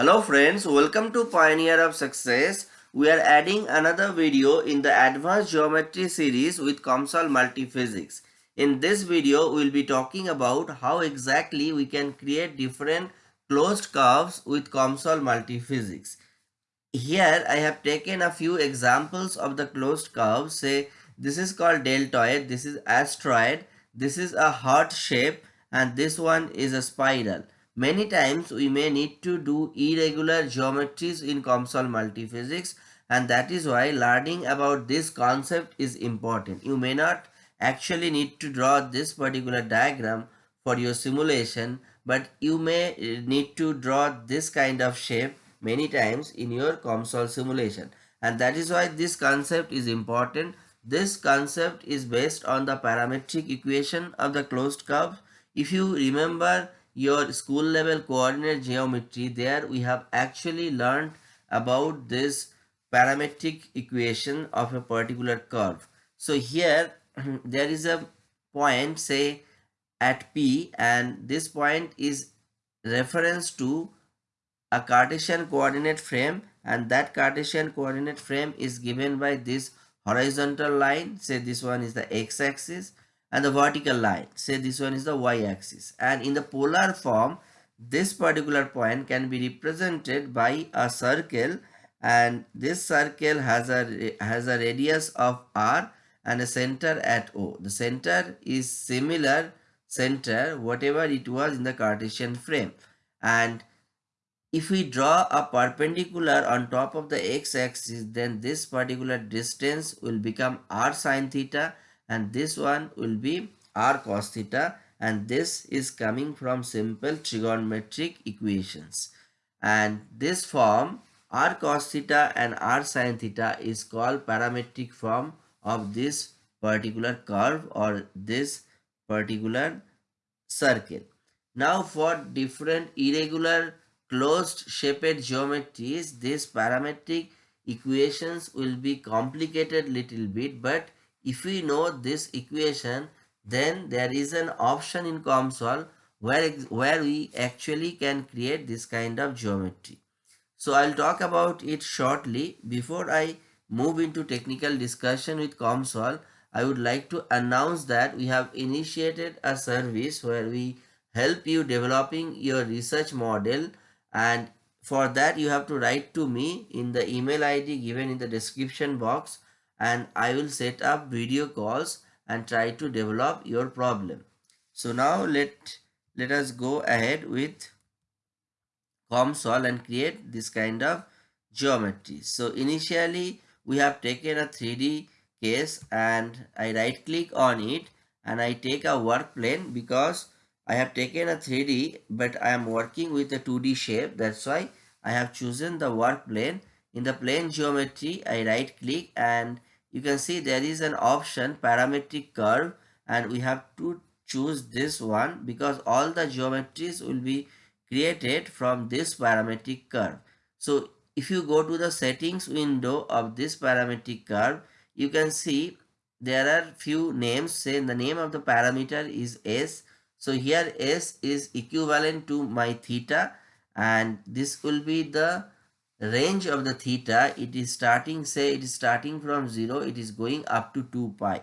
Hello friends, welcome to Pioneer of Success. We are adding another video in the Advanced Geometry series with COMSOL Multiphysics. In this video, we will be talking about how exactly we can create different closed curves with COMSOL Multiphysics. Here, I have taken a few examples of the closed curves. Say, this is called deltoid, this is astroid, this is a heart shape, and this one is a spiral. Many times we may need to do irregular geometries in COMSOL multiphysics and that is why learning about this concept is important. You may not actually need to draw this particular diagram for your simulation but you may eh, need to draw this kind of shape many times in your COMSOL simulation and that is why this concept is important. This concept is based on the parametric equation of the closed curve. If you remember your school level coordinate geometry. There we have actually learned about this parametric equation of a particular curve. So here there is a point say at p and this point is reference to a cartesian coordinate frame and that cartesian coordinate frame is given by this horizontal line. Say this one is the x-axis and the vertical line. Say this one is the y-axis. And in the polar form this particular point can be represented by a circle. And this circle has a has a radius of r and a center at o. The center is similar center whatever it was in the cartesian frame. And if we draw a perpendicular on top of the x-axis then this particular distance will become r sine theta and this one will be r cos theta and this is coming from simple trigonometric equations and this form r cos theta and r sin theta is called parametric form of this particular curve or this particular circle. Now for different irregular closed shaped geometries, these parametric equations will be complicated little bit but if we know this equation, then there is an option in COMSOL where, where we actually can create this kind of geometry. So I'll talk about it shortly. Before I move into technical discussion with COMSOL, I would like to announce that we have initiated a service where we help you developing your research model and for that you have to write to me in the email id given in the description box and I will set up video calls and try to develop your problem. So now let, let us go ahead with COMSOL and create this kind of geometry. So initially we have taken a 3D case and I right click on it and I take a work plane because I have taken a 3D but I am working with a 2D shape that's why I have chosen the work plane. In the plane geometry I right click and you can see there is an option parametric curve and we have to choose this one because all the geometries will be created from this parametric curve. So if you go to the settings window of this parametric curve, you can see there are few names say the name of the parameter is S. So here S is equivalent to my theta and this will be the range of the theta it is starting say it is starting from 0 it is going up to 2 pi.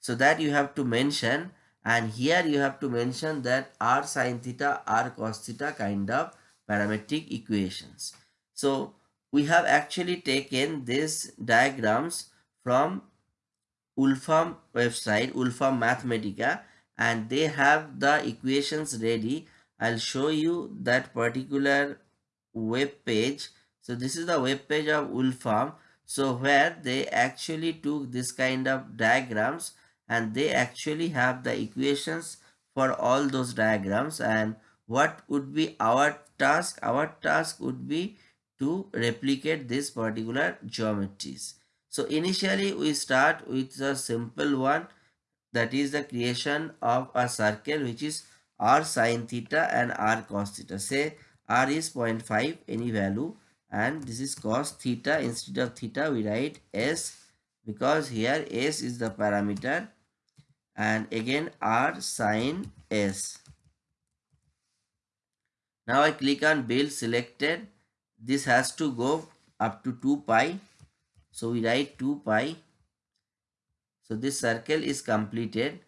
So that you have to mention and here you have to mention that r sine theta r cos theta kind of parametric equations. So we have actually taken these diagrams from Wolfram website Wolfram Mathematica and they have the equations ready. I'll show you that particular web page so this is the web page of Wolfram. So where they actually took this kind of diagrams and they actually have the equations for all those diagrams and what would be our task? Our task would be to replicate this particular geometries. So initially we start with a simple one that is the creation of a circle which is r sine theta and r cos theta. Say r is 0.5 any value and this is cos theta instead of theta we write s because here s is the parameter. And again r sine s. Now i click on build selected. This has to go up to 2 pi. So we write 2 pi. So this circle is completed.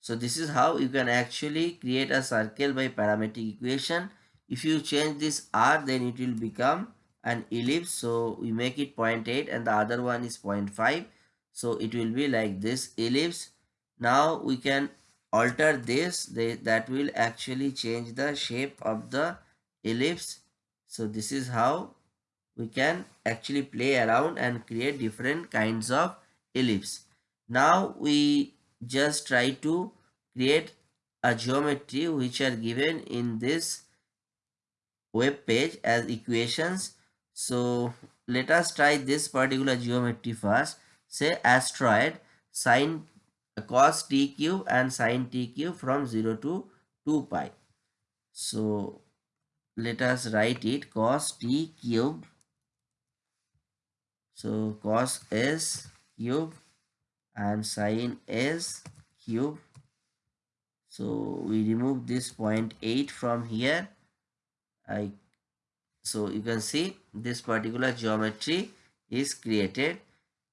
So this is how you can actually create a circle by parametric equation. If you change this r then it will become an ellipse so we make it 0.8 and the other one is 0.5 so it will be like this ellipse. Now we can alter this they, that will actually change the shape of the ellipse. So this is how we can actually play around and create different kinds of ellipse. Now we just try to create a geometry which are given in this web page as equations so let us try this particular geometry first. Say astroid sine cos t cube and sine t cube from 0 to 2 pi. So let us write it cos t cube. So cos s cube and sine s cube. So we remove this 0.8 from here. I so you can see this particular geometry is created.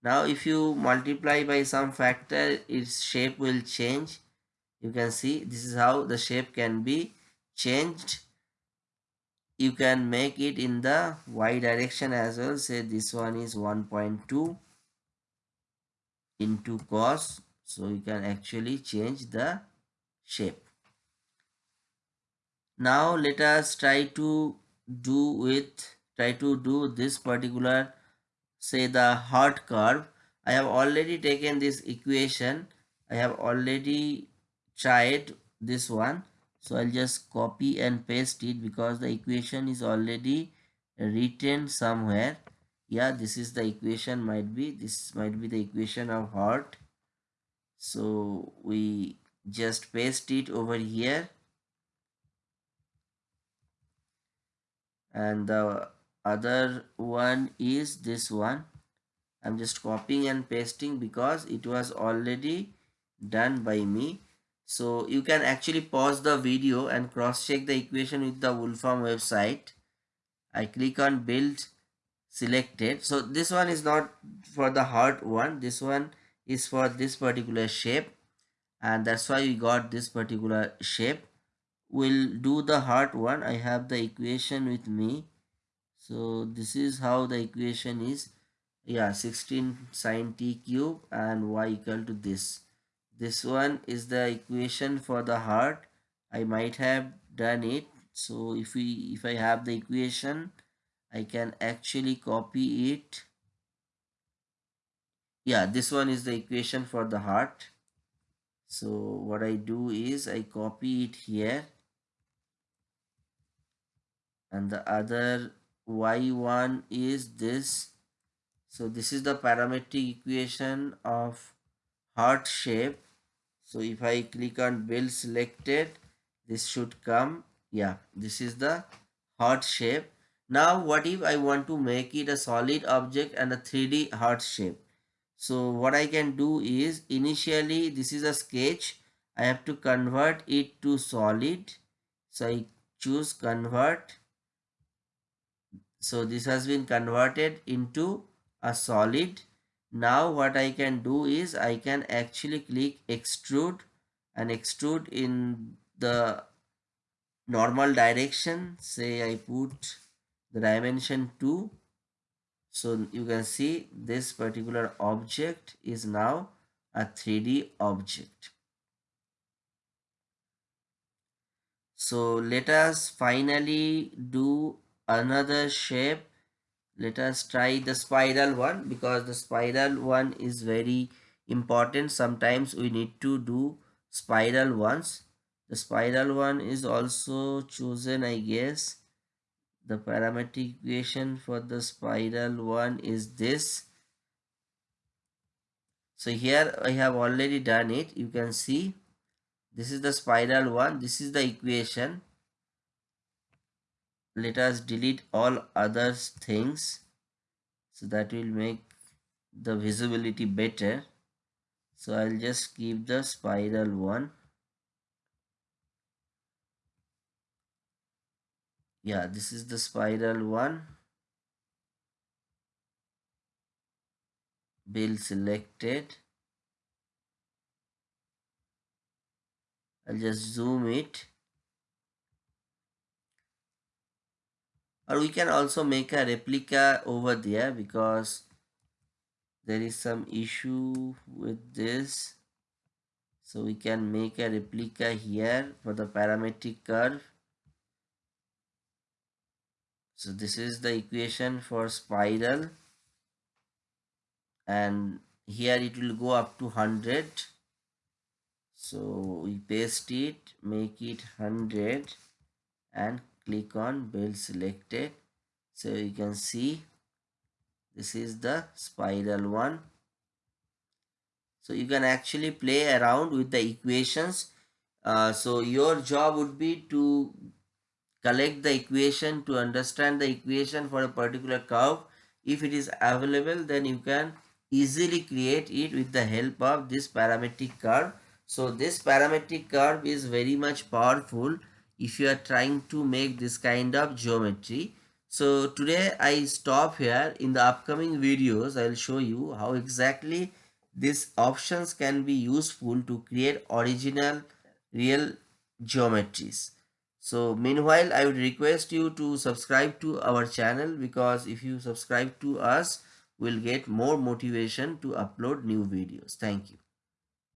Now if you multiply by some factor its shape will change. You can see this is how the shape can be changed. You can make it in the y direction as well. Say this one is 1.2 into cos. So you can actually change the shape. Now let us try to do with try to do this particular say the heart curve. I have already taken this equation. I have already tried this one. So i'll just copy and paste it because the equation is already written somewhere. Yeah this is the equation might be this might be the equation of heart. So we just paste it over here and the other one is this one. I'm just copying and pasting because it was already done by me. So you can actually pause the video and cross check the equation with the Wolfram website. I click on build selected. So this one is not for the heart one. This one is for this particular shape. And that's why we got this particular shape we'll do the heart one. I have the equation with me. So this is how the equation is. Yeah 16 sine t cube and y equal to this. This one is the equation for the heart. I might have done it. So if we if i have the equation i can actually copy it. Yeah this one is the equation for the heart. So what i do is i copy it here and the other y1 is this. So this is the parametric equation of heart shape. So if i click on build selected this should come. Yeah this is the heart shape. Now what if i want to make it a solid object and a 3d heart shape? So what i can do is initially this is a sketch. I have to convert it to solid. So i choose convert so this has been converted into a solid. Now what i can do is i can actually click extrude and extrude in the normal direction. Say i put the dimension 2 so you can see this particular object is now a 3d object. So let us finally do another shape. Let us try the spiral one because the spiral one is very important. Sometimes we need to do spiral ones the spiral one is also chosen i guess. The parametric equation for the spiral one is this. So here i have already done it. You can see this is the spiral one. This is the equation let us delete all other things so that will make the visibility better. So I'll just keep the spiral one. Yeah this is the spiral one. Bill selected. I'll just zoom it. Or we can also make a replica over there because there is some issue with this. So we can make a replica here for the parametric curve. So this is the equation for spiral. And here it will go up to 100 so we paste it make it 100 and click on build selected. So you can see this is the spiral one. So you can actually play around with the equations. Uh, so your job would be to collect the equation to understand the equation for a particular curve. If it is available then you can easily create it with the help of this parametric curve. So this parametric curve is very much powerful if you are trying to make this kind of geometry. So today i stop here. In the upcoming videos i'll show you how exactly these options can be useful to create original real geometries. So meanwhile i would request you to subscribe to our channel because if you subscribe to us we'll get more motivation to upload new videos. Thank you